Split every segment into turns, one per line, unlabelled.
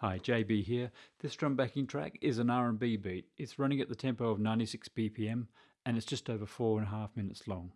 Hi, JB here. This drum backing track is an R&B beat. It's running at the tempo of 96 BPM and it's just over four and a half minutes long.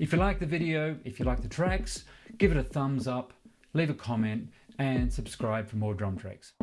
If you like the video, if you like the tracks, give it a thumbs up, leave a comment and subscribe for more drum tracks.